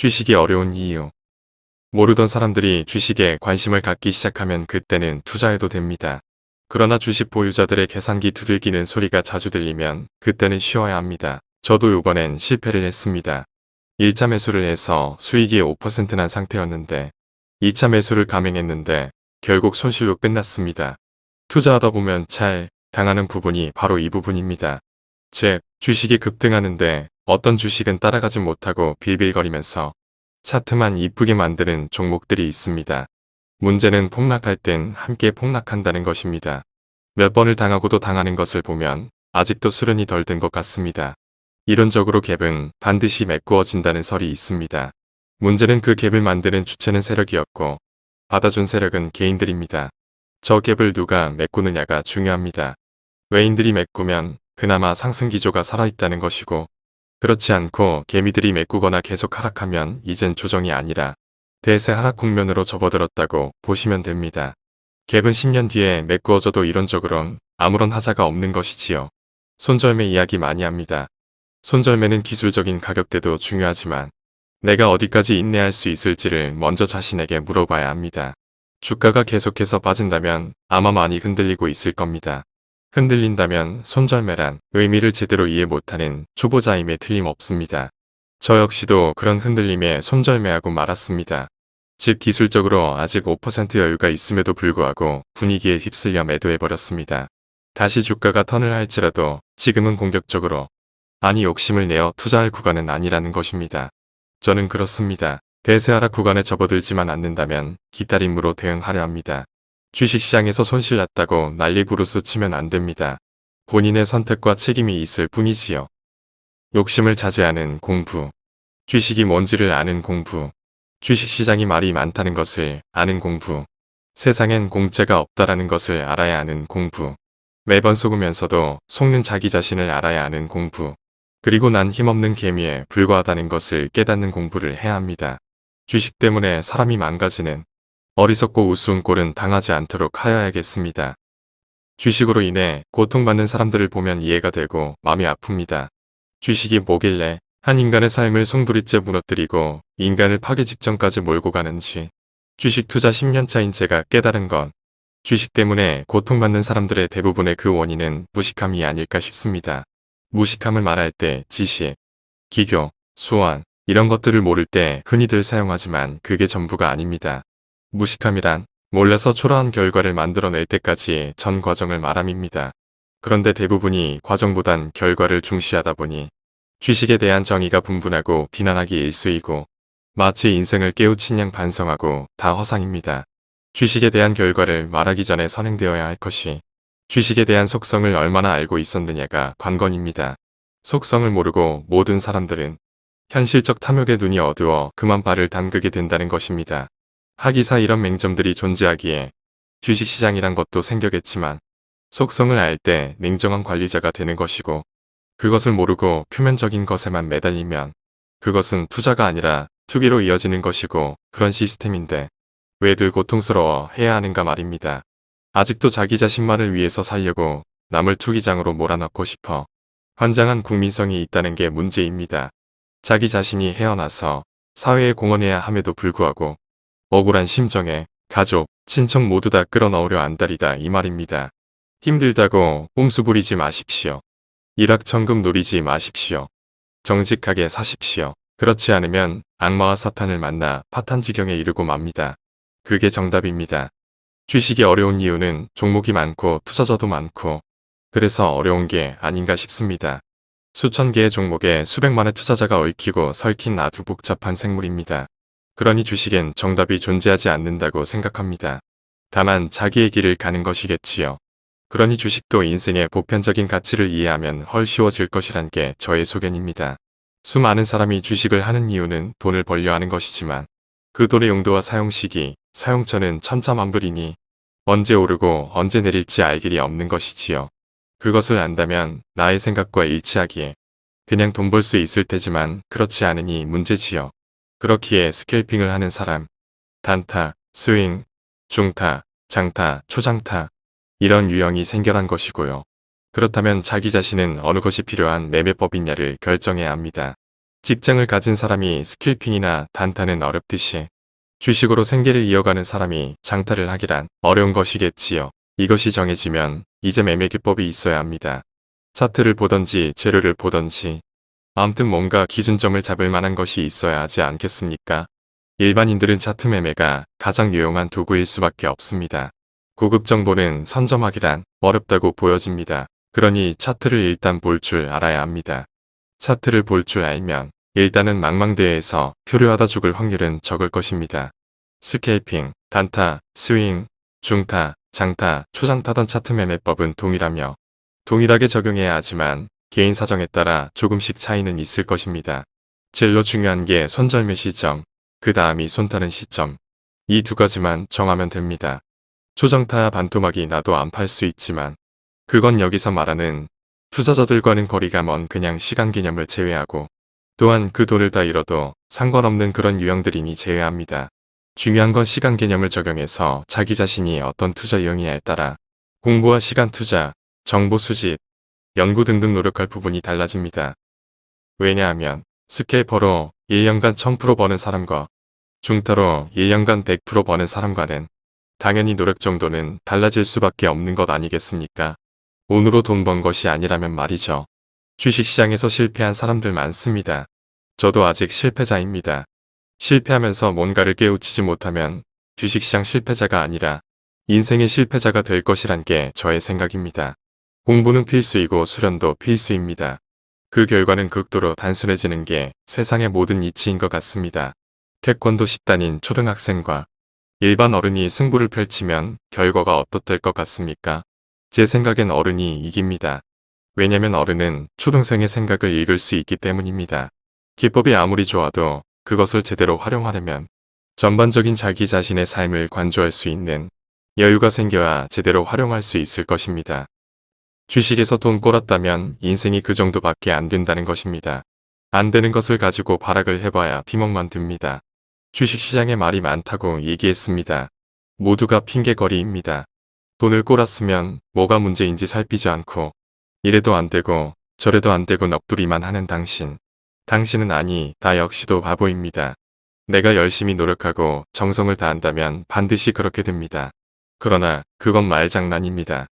주식이 어려운 이유 모르던 사람들이 주식에 관심을 갖기 시작하면 그때는 투자해도 됩니다. 그러나 주식 보유자들의 계산기 두들기는 소리가 자주 들리면 그때는 쉬어야 합니다. 저도 이번엔 실패를 했습니다. 1차 매수를 해서 수익이 5%난 상태였는데 2차 매수를 감행했는데 결국 손실로 끝났습니다. 투자하다 보면 잘 당하는 부분이 바로 이 부분입니다. 즉, 주식이 급등하는데 어떤 주식은 따라가지 못하고 빌빌거리면서 차트만 이쁘게 만드는 종목들이 있습니다. 문제는 폭락할 땐 함께 폭락한다는 것입니다. 몇 번을 당하고도 당하는 것을 보면 아직도 수련이 덜 된 것 같습니다. 이론적으로 갭은 반드시 메꾸어진다는 설이 있습니다. 문제는 그 갭을 만드는 주체는 세력이었고 받아준 세력은 개인들입니다. 저 갭을 누가 메꾸느냐가 중요합니다. 외인들이 메꾸면 그나마 상승 기조가 살아있다는 것이고 그렇지 않고 개미들이 메꾸거나 계속 하락하면 이젠 조정이 아니라 대세 하락 국면으로 접어들었다고 보시면 됩니다. 갭은 10년 뒤에 메꾸어져도 이론적으론 아무런 하자가 없는 것이지요. 손절매 이야기 많이 합니다. 손절매는 기술적인 가격대도 중요하지만 내가 어디까지 인내할 수 있을지를 먼저 자신에게 물어봐야 합니다. 주가가 계속해서 빠진다면 아마 많이 흔들리고 있을 겁니다. 흔들린다면 손절매란 의미를 제대로 이해 못하는 초보자임에 틀림없습니다. 저 역시도 그런 흔들림에 손절매하고 말았습니다. 즉 기술적으로 아직 5% 여유가 있음에도 불구하고 분위기에 휩쓸려 매도해버렸습니다. 다시 주가가 턴을 할지라도 지금은 공격적으로 아니 욕심을 내어 투자할 구간은 아니라는 것입니다. 저는 그렇습니다. 대세 하락 구간에 접어들지만 않는다면 기다림으로 대응하려 합니다. 주식시장에서 손실 났다고 난리 부르스 치면 안 됩니다. 본인의 선택과 책임이 있을 뿐이지요. 욕심을 자제하는 공부. 주식이 뭔지를 아는 공부. 주식시장이 말이 많다는 것을 아는 공부. 세상엔 공짜가 없다라는 것을 알아야 하는 공부. 매번 속으면서도 속는 자기 자신을 알아야 하는 공부. 그리고 난 힘없는 개미에 불과하다는 것을 깨닫는 공부를 해야 합니다. 주식 때문에 사람이 망가지는 어리석고 우스운 꼴은 당하지 않도록 하여야겠습니다. 주식으로 인해 고통받는 사람들을 보면 이해가 되고 마음이 아픕니다. 주식이 뭐길래 한 인간의 삶을 송두리째 무너뜨리고 인간을 파괴 직전까지 몰고 가는지 주식 투자 10년차인 제가 깨달은 건 주식 때문에 고통받는 사람들의 대부분의 그 원인은 무식함이 아닐까 싶습니다. 무식함을 말할 때 지식, 기교, 수완 이런 것들을 모를 때 흔히들 사용하지만 그게 전부가 아닙니다. 무식함이란 몰라서 초라한 결과를 만들어낼 때까지 전 과정을 말함입니다. 그런데 대부분이 과정보단 결과를 중시하다 보니 주식에 대한 정의가 분분하고 비난하기 일쑤이고 마치 인생을 깨우친 양 반성하고 다 허상입니다. 주식에 대한 결과를 말하기 전에 선행되어야 할 것이 주식에 대한 속성을 얼마나 알고 있었느냐가 관건입니다. 속성을 모르고 모든 사람들은 현실적 탐욕에 눈이 어두워 그만 발을 담그게 된다는 것입니다. 하기사 이런 맹점들이 존재하기에 주식시장이란 것도 생겨겠지만 속성을 알 때 냉정한 관리자가 되는 것이고 그것을 모르고 표면적인 것에만 매달리면 그것은 투자가 아니라 투기로 이어지는 것이고 그런 시스템인데 왜들 고통스러워 해야 하는가 말입니다. 아직도 자기 자신만을 위해서 살려고 남을 투기장으로 몰아넣고 싶어 환장한 국민성이 있다는 게 문제입니다. 자기 자신이 헤어나서 사회에 공헌해야 함에도 불구하고 억울한 심정에 가족, 친척 모두 다 끌어넣으려 안달이다 이 말입니다. 힘들다고 꼼수 부리지 마십시오. 일확천금 노리지 마십시오. 정직하게 사십시오. 그렇지 않으면 악마와 사탄을 만나 파탄 지경에 이르고 맙니다. 그게 정답입니다. 주식이 어려운 이유는 종목이 많고 투자자도 많고 그래서 어려운 게 아닌가 싶습니다. 수천 개의 종목에 수백만의 투자자가 얽히고 설킨 아주 복잡한 생물입니다. 그러니 주식엔 정답이 존재하지 않는다고 생각합니다. 다만 자기의 길을 가는 것이겠지요. 그러니 주식도 인생의 보편적인 가치를 이해하면 훨 쉬워질 것이란 게 저의 소견입니다. 수많은 사람이 주식을 하는 이유는 돈을 벌려 하는 것이지만 그 돈의 용도와 사용 시기, 사용처는 천차만별이니 언제 오르고 언제 내릴지 알 길이 없는 것이지요. 그것을 안다면 나의 생각과 일치하기에 그냥 돈 벌 수 있을 테지만 그렇지 않으니 문제지요. 그렇기에 스캘핑을 하는 사람, 단타, 스윙, 중타, 장타, 초장타 이런 유형이 생겨난 것이고요. 그렇다면 자기 자신은 어느 것이 필요한 매매법이냐를 결정해야 합니다. 직장을 가진 사람이 스킬핑이나 단타는 어렵듯이 주식으로 생계를 이어가는 사람이 장타를 하기란 어려운 것이겠지요. 이것이 정해지면 이제 매매 기법이 있어야 합니다. 차트를 보던지 재료를 보던지 아무튼 뭔가 기준점을 잡을 만한 것이 있어야 하지 않겠습니까? 일반인들은 차트 매매가 가장 유용한 도구일 수밖에 없습니다. 고급 정보는 선점하기란 어렵다고 보여집니다. 그러니 차트를 일단 볼 줄 알아야 합니다. 차트를 볼 줄 알면 일단은 망망대해에서 표류하다 죽을 확률은 적을 것입니다. 스케이핑, 단타, 스윙, 중타, 장타, 초장타던 차트 매매법은 동일하며 동일하게 적용해야 하지만 개인 사정에 따라 조금씩 차이는 있을 것입니다. 제일로 중요한 게 손절매 시점, 그 다음이 손타는 시점. 이 두 가지만 정하면 됩니다. 초정타 반토막이 나도 안 팔 수 있지만 그건 여기서 말하는 투자자들과는 거리가 먼 그냥 시간 개념을 제외하고 또한 그 돈을 다 잃어도 상관없는 그런 유형들이니 제외합니다. 중요한 건 시간 개념을 적용해서 자기 자신이 어떤 투자 유형이냐에 따라 공부와 시간 투자, 정보 수집, 연구 등등 노력할 부분이 달라집니다. 왜냐하면 스케이퍼로 1년간 1000% 버는 사람과 중타로 1년간 100% 버는 사람과는 당연히 노력 정도는 달라질 수밖에 없는 것 아니겠습니까? 돈으로 돈 번 것이 아니라면 말이죠. 주식시장에서 실패한 사람들 많습니다. 저도 아직 실패자입니다. 실패하면서 뭔가를 깨우치지 못하면 주식시장 실패자가 아니라 인생의 실패자가 될 것이란 게 저의 생각입니다. 공부는 필수이고 수련도 필수입니다. 그 결과는 극도로 단순해지는 게 세상의 모든 이치인 것 같습니다. 태권도 10단인 초등학생과 일반 어른이 승부를 펼치면 결과가 어떻될 것 같습니까? 제 생각엔 어른이 이깁니다. 왜냐면 어른은 초등생의 생각을 읽을 수 있기 때문입니다. 기법이 아무리 좋아도 그것을 제대로 활용하려면 전반적인 자기 자신의 삶을 관조할 수 있는 여유가 생겨야 제대로 활용할 수 있을 것입니다. 주식에서 돈 꼴았다면 인생이 그 정도밖에 안 된다는 것입니다. 안 되는 것을 가지고 발악을 해봐야 피멍만 듭니다. 주식시장에 말이 많다고 얘기했습니다. 모두가 핑계거리입니다. 돈을 꼴았으면 뭐가 문제인지 살피지 않고 이래도 안 되고 저래도 안 되고 넋두리만 하는 당신. 당신은 아니 다 역시도 바보입니다. 내가 열심히 노력하고 정성을 다한다면 반드시 그렇게 됩니다. 그러나 그건 말장난입니다.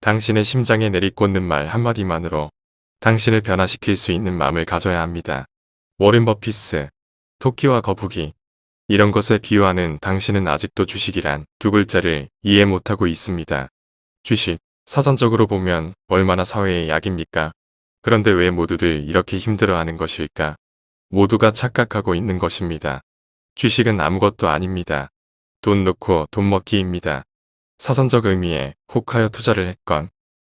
당신의 심장에 내리꽂는 말 한마디만으로 당신을 변화시킬 수 있는 마음을 가져야 합니다. 워렌 버피스, 토끼와 거북이 이런 것에 비유하는 당신은 아직도 주식이란 두 글자를 이해 못하고 있습니다. 주식, 사전적으로 보면 얼마나 사회의 약입니까? 그런데 왜 모두들 이렇게 힘들어하는 것일까? 모두가 착각하고 있는 것입니다. 주식은 아무것도 아닙니다. 돈 넣고 돈 먹기입니다. 사전적 의미에 혹하여 투자를 했건,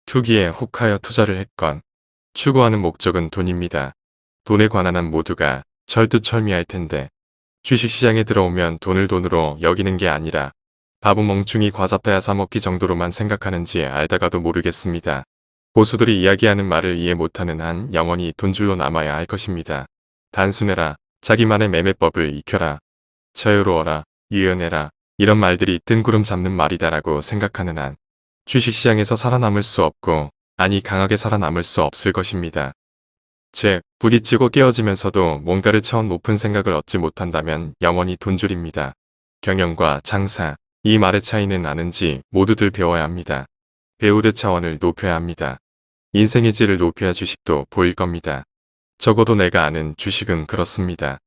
투기에 혹하여 투자를 했건, 추구하는 목적은 돈입니다. 돈에 관한 한 모두가 철두철미할 텐데, 주식시장에 들어오면 돈을 돈으로 여기는 게 아니라 바보 멍충이 과자 빼앗아 먹기 정도로만 생각하는지 알다가도 모르겠습니다. 보수들이 이야기하는 말을 이해 못하는 한 영원히 돈줄로 남아야 할 것입니다. 단순해라, 자기만의 매매법을 익혀라, 자유로워라, 유연해라 이런 말들이 뜬구름 잡는 말이다라고 생각하는 한 주식시장에서 살아남을 수 없고 아니 강하게 살아남을 수 없을 것입니다. 즉 부딪히고 깨어지면서도 뭔가를 처음 높은 생각을 얻지 못한다면 영원히 돈줄입니다. 경영과 장사, 이 말의 차이는 아는지 모두들 배워야 합니다. 배우듯 차원을 높여야 합니다. 인생의 질을 높여야 주식도 보일 겁니다. 적어도 내가 아는 주식은 그렇습니다.